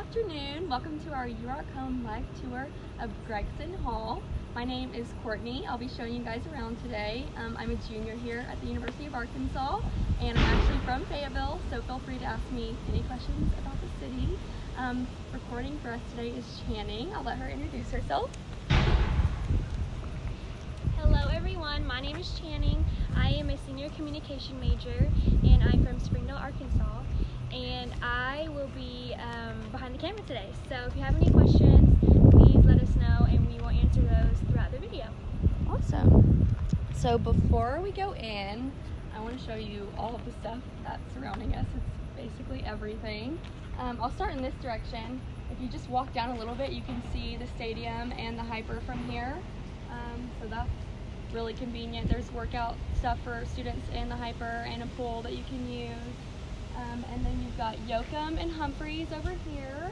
afternoon. Welcome to our You Home live tour of Gregson Hall. My name is Courtney. I'll be showing you guys around today. Um, I'm a junior here at the University of Arkansas, and I'm actually from Fayetteville, so feel free to ask me any questions about the city. Um, recording for us today is Channing. I'll let her introduce herself. Hello everyone, my name is Channing. I am a senior communication major and I'm from Springdale, Arkansas. And I will be um, behind the camera today. So if you have any questions, please let us know and we will answer those throughout the video. Awesome. So before we go in, I want to show you all of the stuff that's surrounding us. It's basically everything. Um, I'll start in this direction. If you just walk down a little bit, you can see the stadium and the HPER from here. Um, so that's really convenient. There's workout stuff for students in the HPER and a pool that you can use. Um, and then you've got Yocum and Humphreys over here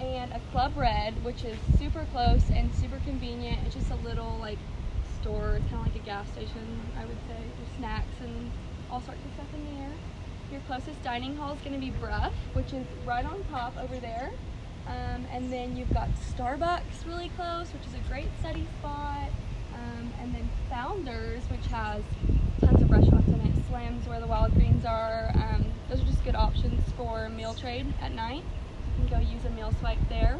and a Club Red, which is super close and super convenient. It's just a little like store. It's kind of like a gas station, I would say. There's snacks and all sorts of stuff in there. Your closest dining hall is going to be Brough, which is right on top over there. Um, and then you've got Starbucks really close, which is a great study spot. Um, and then Founders, which has tons of restaurants in it. Slams where the Wild Greens are. Um, those are just good options for meal trade at night. You can go use a meal swipe there.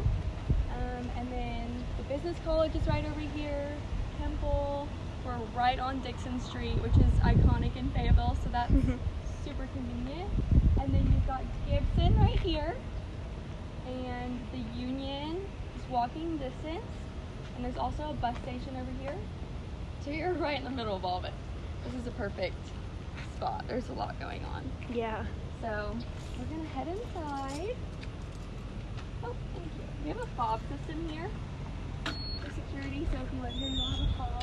Um, and then the business college is right over here. Temple. We're right on Dickson Street, which is iconic in Fayetteville, so that's super convenient. And then you've got Gibson right here. And the Union is walking distance. And there's also a bus station over here. So you're right in the middle of all of it. This is a perfect spot. There's a lot going on. Yeah. So we're gonna head inside. Oh, thank you. We have a fob system here for security, so if you live here, you'll have a fob.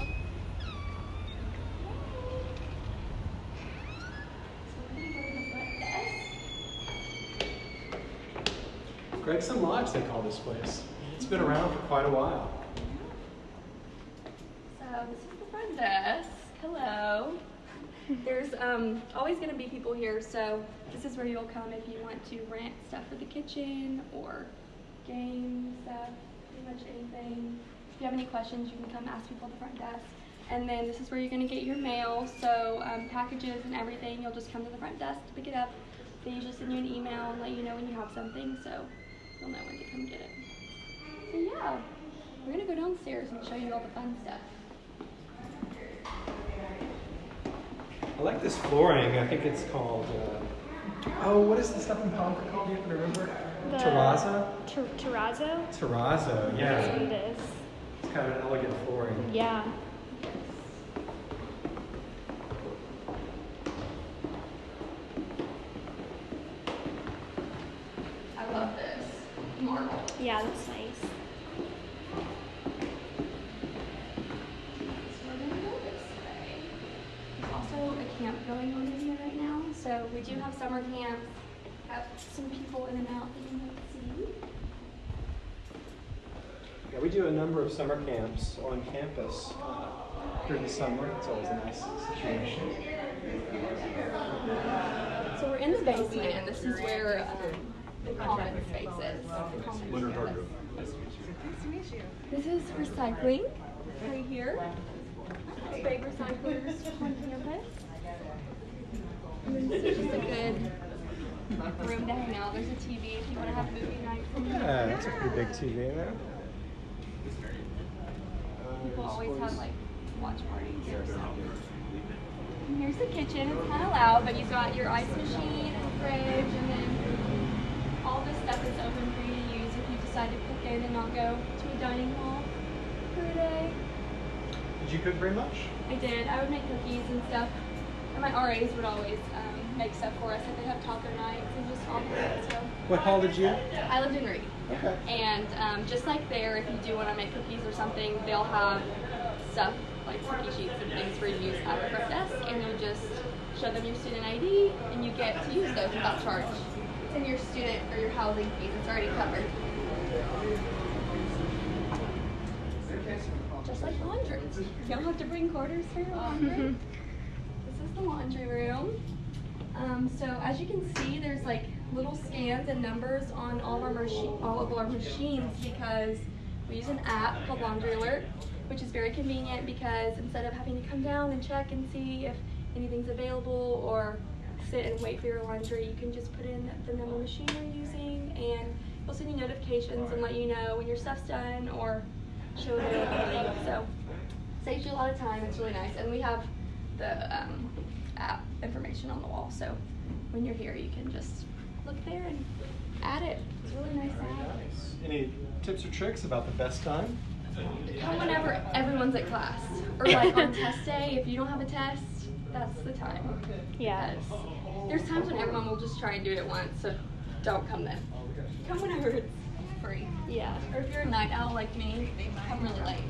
So we're gonna go to the front. Gregson Lodge, they call this place. It's been around for quite a while. So this is the front desk. Hello. There's um, always going to be people here, so this is where you'll come if you want to rent stuff for the kitchen or game stuff, pretty much anything. If you have any questions, you can come ask people at the front desk. And then this is where you're going to get your mail, so um, packages and everything, you'll just come to the front desk to pick it up. They usually send you an email and let you know when you have something, so you'll know when to come get it. So yeah, we're going to go downstairs and show you all the fun stuff. Like this flooring. I think it's called. Uh, oh, what is the stuff in Concord called? Do you remember? The- Terrazzo? Ter- terrazzo? Terrazzo, That's what yeah. it is. It's kind of an elegant flooring. Yeah. I love this marble. Yeah, that's nice. So we're gonna go this way. There's also a camp going on in here right now, so we do have summer camp. Have some people in and out that you might see. Yeah, we do a number of summer camps on campus uh, during the summer. It's always a nice situation. So we're in the basement, and this is where um, the common space is. the common campus. This is recycling right here. Big recyclers on campus. And this is just a good room to hang out. There's a TV if you want to have movie night. Yeah, that's a pretty big TV there. Always have like watch parties or something. And here's the kitchen. It's kind of loud, but you've got your ice machine and fridge, and then all this stuff is open for you to use if you decide to cook in and not go to a dining hall for a day. Did you cook very much? I did. I would make cookies and stuff. And my RAs would always um, make stuff for us. if they'd have taco nights and just all it. So What hall did you? I lived in Reid. And um, just like there, if you do want to make cookies or something, they'll have stuff like cookie sheets and things for you to use at the front desk, and you just show them your student ID, and you get to use those without charge. It's in your student or your housing fees. It's already covered. Just like laundry. You don't have to bring quarters for your laundry. this is the laundry room. Um, so as you can see, there's like little scans and numbers on all of our machi- all of our machines because we use an app called Laundry Alert, which is very convenient because instead of having to come down and check and see if anything's available or sit and wait for your laundry, you can just put in the number machine you're using and it'll send you notifications and let you know when your stuff's done or show availability. So saves you a lot of time. It's really nice, and we have the um, app information on the wall. So when you're here, you can just look there and add it. It's really nice Very nice. Any tips or tricks about the best time? Come whenever everyone's at class, or like on test day. If you don't have a test, that's the time. Yeah. There's times when everyone will just try and do it at once, so don't come then. Come whenever it's free. Yeah. Or if you're a night owl like me, come really late.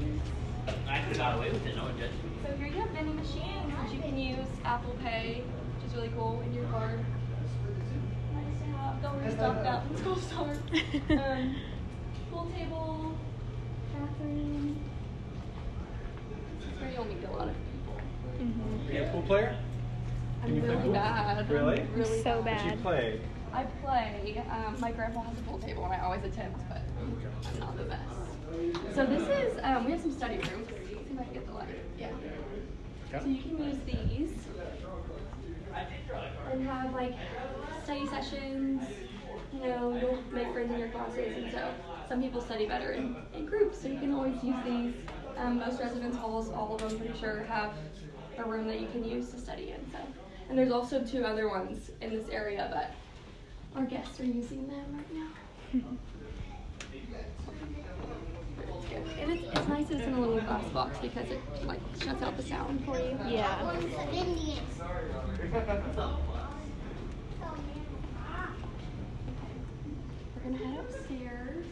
I could have got away with it, no one judged me. So here you have vending machines that you can use Apple Pay, which is really cool in your card. Nice. Don't restock that when school starts. Um, pool table, bathroom. This is where you'll meet a lot of people. hmm Are you a pool player? I'm Can you play really pool? bad. I'm Really? really So What bad. you play? I play. Um, my grandpa has a pool table, and I always attempt, but I'm not the best. So this is. Um, we have some study rooms. Let's see if I can get the light. Yeah. So you can use these I did right. and have like study sessions. You know, you'll make friends in your classes, and so some people study better in, in groups. So you can always use these. Um, most residence halls, all of them, pretty sure, have a room that you can use to study in. So, and there's also two other ones in this area, but our guests are using them right now. It's. And it's, it's nice it's in a little glass box because it like shuts out the sound for you. Yeah. We're gonna head upstairs.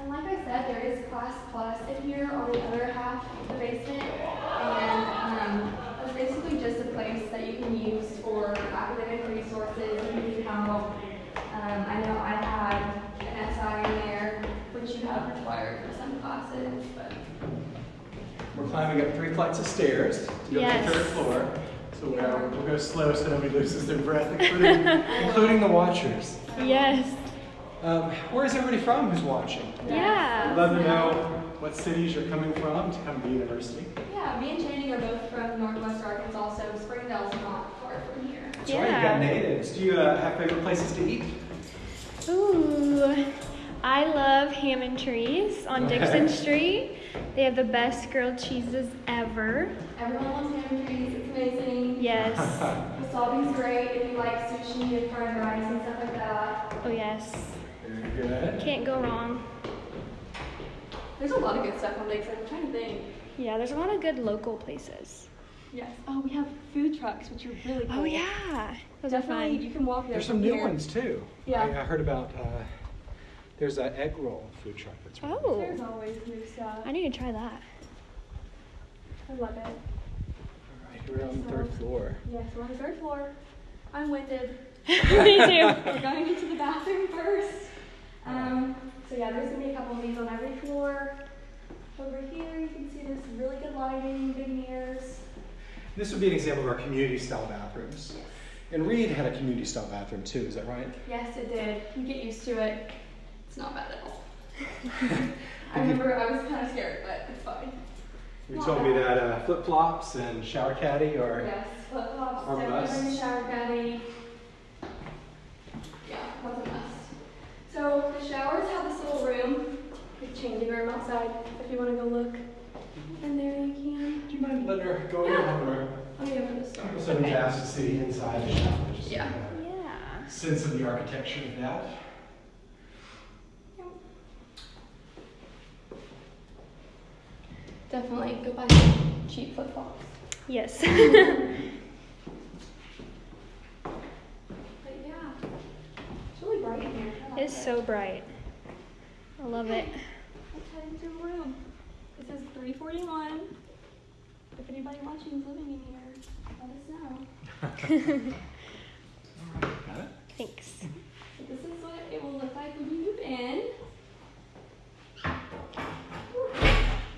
And like I said, there is Class Plus in here on the other half of the basement. And um, it's basically just a place that you can use for academic resources and need help. Um, I know I had an SI in there, which you have required for some classes, but We're climbing up three flights of stairs to go Yes. to the third floor. So we'll go, we'll go slow so nobody loses their breath, including, including the watchers. Yes. Um, where is everybody from who's watching? I'd Yeah. love to know what cities you're coming from to come to university. yeah, me and Channing are both from Northwest Arkansas, so Springdale's not far from here. That's right, you got natives. Do you uh, have favorite places to eat? Ooh. I love Hammontree's on Okay. Dickson Street. They have the best grilled cheeses ever. Everyone loves Hammontree's, it's amazing. Yes. Wasabi's great if you like sushi and fried rice and stuff like that. Oh, yes. Very good. Can't go wrong. There's a lot of good stuff on Dickson. I'm trying to think. Yeah, there's a lot of good local places. Yes. Oh, we have food trucks, which are really cool. Oh, yeah. Those are Definitely, fun. you can walk there. There's some new here. ones too. Yeah. I, I heard about, uh, there's an egg roll food truck that's really Oh. There's always new stuff. I need to try that. I love it. All right, we're on the third floor. Yes, we're on the third floor. I'm winded. Me too. We're going into the bathroom first. Um, so yeah, there's gonna be a couple of these on every floor. Over here, you can see there's really good lighting, big mirrors. This would be an example of our community style bathrooms. And Reid had a community style bathroom too, is that right? Yes, it did. You get used to it. It's not bad at all. I remember I was kind of scared, but it's fine. You told me that uh, flip flops and shower caddy are. Yes, flip flops, Or definitely shower caddy. Yeah, that's a must. So the showers have this little room, the changing room outside. If you want to go look mm-hmm. in there, you can. Do you mind letting her go in or Let me open this door. send Jazz to see inside the shower? Just Yeah. you get Yeah. Sense of the architecture of that. Definitely go buy some cheap flip flops. Yes. But yeah, it's really bright in here. It's it. so bright. I love it. Let's head into a room. This is 341. If anybody watching is living in here, let us know. Got it? Thanks. So this is what it will look like when you move in.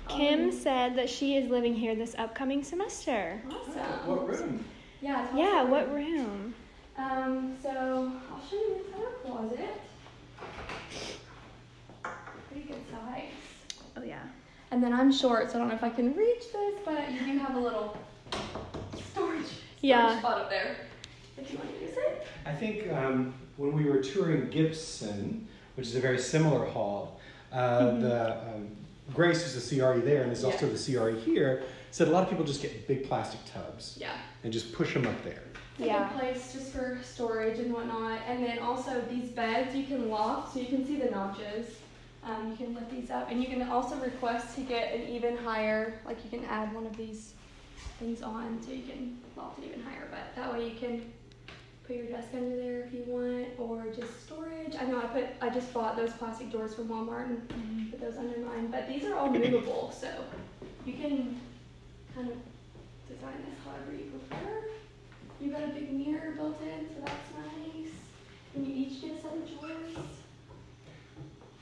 Kim Um, said that she is living here this upcoming semester. Awesome. What room? Yeah. Yeah, what it. room? Um, so I'll show you the closet. Pretty good size. Oh yeah. And then I'm short, so I don't know if I can reach this, but you do have a little storage, storage Yeah. spot up there if you want to use it. I think um, when we were touring Gibson, which is a very similar hall, uh, Mhm. the um, Grace is the CRE there, and there's also the CRE here. Said a lot of people just get big plastic tubs Yeah. and just push them up there. It's a Yeah. good place just for storage and whatnot. And then also these beds you can loft, so you can see the notches. Um, you can lift these up, and you can also request to get an even higher. Like you can add one of these things on, so you can loft it even higher. But that way you can put your desk under there if you want, or just storage. I know I put I just bought those plastic doors from Walmart and put those under mine. But these are all movable, so you can kind of design this however you prefer. You've got a big mirror built in, so that's nice. And you each get a set of drawers.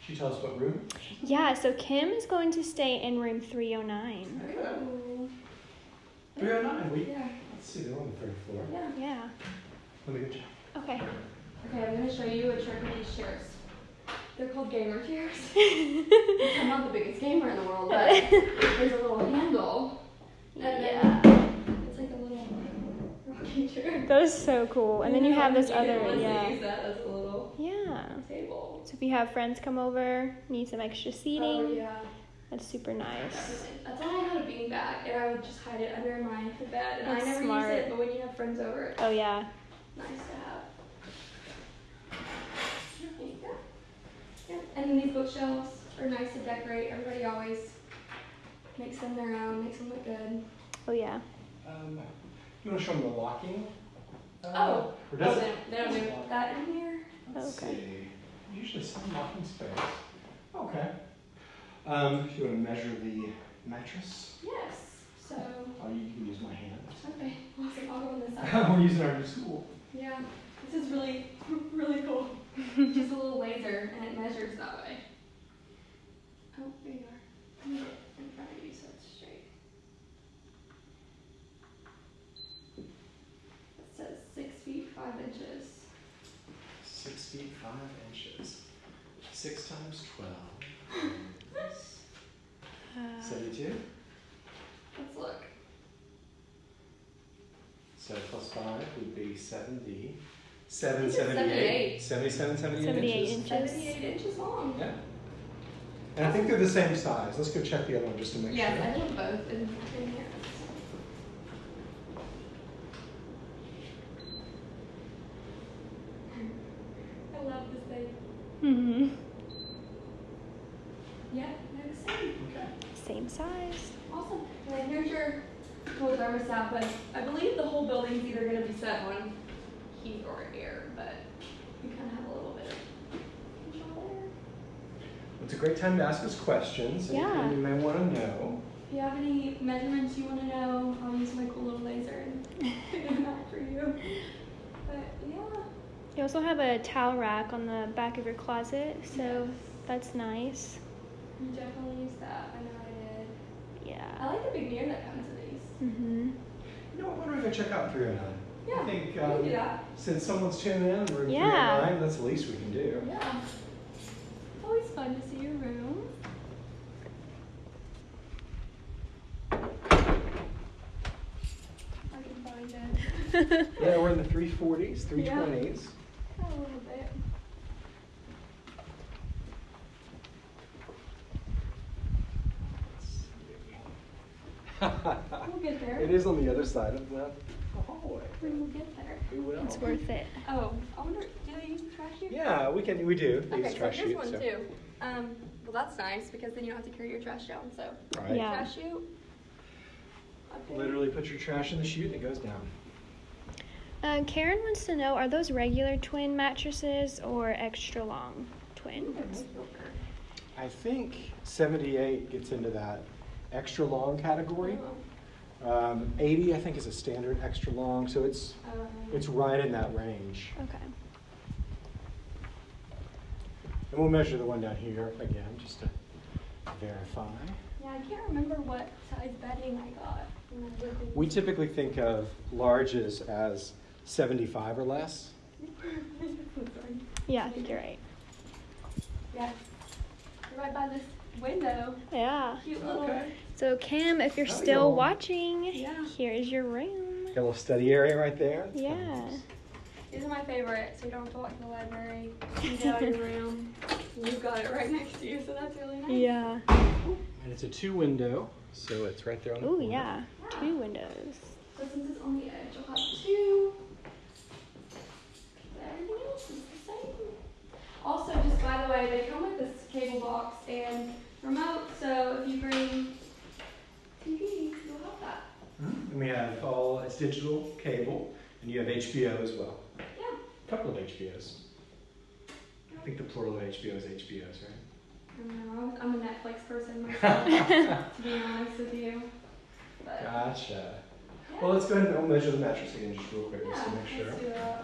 She tell us what room? Yeah. So Kim is going to stay in room 309. Ooh. 309. We, Yeah, let's see, they're on the third floor. yeah. Yeah. Let me go check. Okay. Okay, I'm gonna show you a trick with these chairs. They're called gamer chairs. I'm not the biggest gamer in the world, but there's a little handle. And then Yeah. it's like a little rocking chair. That is so cool. And then you have this You can other, honestly yeah. Table. So if you have friends come over, need some extra seating, Oh yeah. that's super nice. Definitely. That's why I had a beanbag, and I would just hide it under my bed, and That's I never smart. use it. But when you have friends over, it's Oh yeah. nice to have. There you go. Yeah. And then these bookshelves are nice to decorate. Everybody always makes them their own, makes them look good. Oh yeah. Um, you want to show them the locking? Uh, Oh. Or does oh, it? they, they don't do that in here. Let's Okay. see. Usually some locking space. Okay. Um, if you want to measure the mattress, Yes. So oh, you can use my hand. okay, awesome. I'll go on this side. We're using our new school. Yeah, this is really, really cool. It's just a little laser and it measures that way. Oh, there you are. Let me get in front of you so it's straight. It says six feet, five inches. Six feet five inches. Six times twelve. Uh, Seventy-two. Let's look. So plus five would be seventy. Seven It's seventy-eight. Seventy-seven, seventy-eight 78 inches. inches. Seventy-eight inches long. Yeah. And I think they're the same size. Let's go check the other one just to make Yes, sure. I have both in, in here. I love this thing. hmm Yeah, they're the same. Okay. Same size. Awesome. And here's your cool thermostat, but I believe the whole building's either gonna be set on heat or air, but you kind of have a little bit of control there. It's a great time to ask us questions. anything Yeah. You may want to know. If you have any measurements you want to know, I'll use my cool little laser and figure them out for you. But yeah. You also have a towel rack on the back of your closet, so Yes. that's nice. You definitely use that. I know I did. Yeah. I like the big mirror that comes with these. Mm-hmm. You know, what, why don't we go check out 309? Yeah, I think we can um, do that. since someone's tuning in, we're in Yeah. 309, that's the least we can do. Yeah. Always fun to see your room. I can find it. Yeah, we're in the 340s, 320s. A little bit. We'll get there. it is on the other side of the, the hallway. We will get there. We will. It's worth it. Oh, I wonder, do they use trash here? Yeah, we can. We do. They use Okay, so trash here's chute, one so- too. Um, well, that's nice because then you don't have to carry your trash down. So, Right. Yeah. trash chute. up there. Literally put your trash in the chute and it goes down. Uh, Karen wants to know: Are those regular twin mattresses or extra long twins? I think 78 gets into that extra long category. Um, 80, I think, is a standard extra long, so it's Um, it's right in that range. Okay. And we'll measure the one down here again, just to verify. Yeah, I can't remember what size bedding I got. when I lived in- We typically think of larges as 75 or less. Yeah, I think you're right. Yeah. You're right by this window. Yeah. Cute little. Okay. So Kim, if you're still y'all. watching, Yeah. here's your room. Got a little study area right there. That's Yeah. nice. These are my favorite, so you don't have to walk to the library. You get out your room. You've got it right next to you, so that's really nice. Yeah. And it's a two window, so it's right there on the Oh corner. yeah. Two windows. So since it's on the edge, you'll have two. But everything else is the same. Also, just by the way, they come with this cable box and remote, so if you bring TV, you'll have that. Mhm. And we have all, it's digital cable, and you have HBO as well. Yeah. A couple of HBOs. I think the plural of HBO is HBOs, right? I don't know. I'm a Netflix person myself, to be honest with you. But Gotcha. yeah. Well, let's go ahead and measure the mattress again just real quick, just to make sure. let's do that.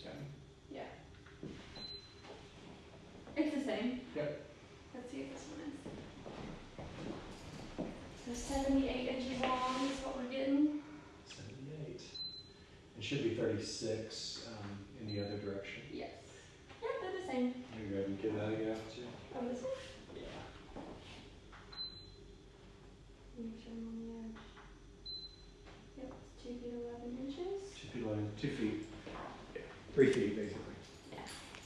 Okay. Yeah. It's the same. Yep. Let's see if this one is. So 78 inches long is what we're getting. 78. It should be 36 um, in the other direction. Yes. Yeah, they're the same. You go ahead and give that a go, too. Oh, this one? Yeah. Make sure I'm on the edge. Yep, it's 2 feet 11 inches. Two feet, 11, two feet. Yeah. Three feet, basically. Yeah.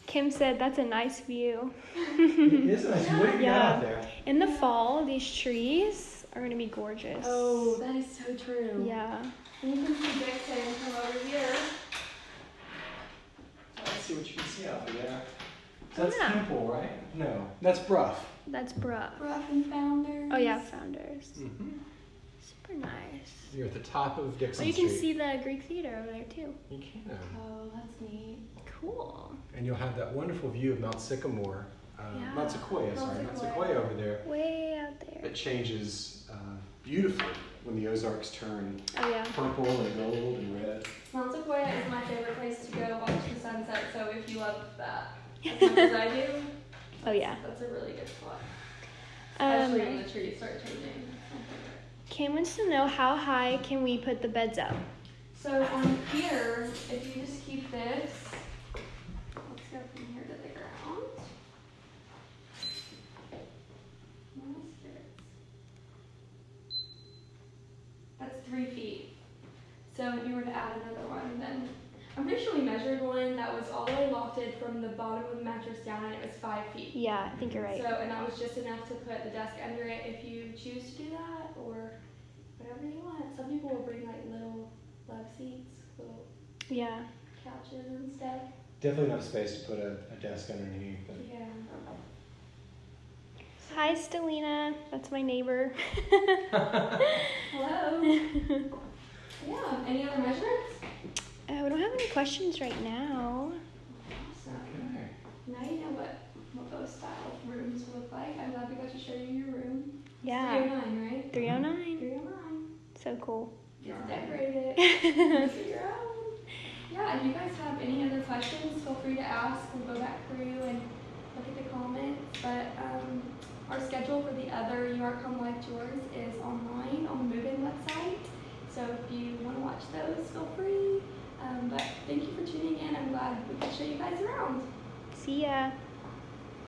Kim said that's a nice view. it is nice. What do you Yeah. got out there? In the fall, these trees are gonna be gorgeous. Oh, that is so true. Yeah. And you can see Dickson from over here. Let's see what you can see out there. Oh, That's yeah. Temple, right? No, that's Brough. That's Brough. Ruff and Founders. Oh yeah, Founders. Mm-hmm. Super nice. You're at the top of Dickson Oh, you can Street. see the Greek theater over there too. You can. Oh, that's neat. Cool. And you'll have that wonderful view of Mount Sycamore, uh, Yeah. Mount Sequoia, sorry, Mount Sequoia. Sequoia over there. Way out there. It changes uh, beautifully when the Ozarks turn Oh yeah. purple and gold and red. Mount Sequoia is my favorite place to go watch the sunset, so if you love that as much as I do, Oh yeah. that's a really good spot. Especially when Um, the trees start changing. That's my favorite. Kim wants to know how high can we put the beds up? So on here, if you just keep this, let's go from here to the ground. My spirits. That's three feet. So if you were to add another one, then I'm pretty sure we measured one that was all the way lofted from the bottom of the mattress down, and it was five feet. Yeah, I think you're right. So, and that was just enough to put the desk under it if you choose to do that, or whatever you want. Some people will bring like little love seats, little Yeah. couches and stuff. Definitely enough space to put a, a desk underneath. But Yeah. Hi, Stelina. That's my neighbor. Hello. yeah. Any other measurements? Uh, we don't have any questions right now. Awesome. okay. Now you know what what those style rooms look like. I'm glad we got to show you your room. Yeah. 309, right? 309. 309. So cool. Get to decorate it. Make it your own. Yeah, if you guys have any other questions, feel free to ask. We'll go back through and look at the comments. But um, our schedule for the other You Are Come Life tours is online on the Move-In website. So if you want to watch those, feel free. Um, but thank you for tuning in. I'm glad we could show you guys around. See ya.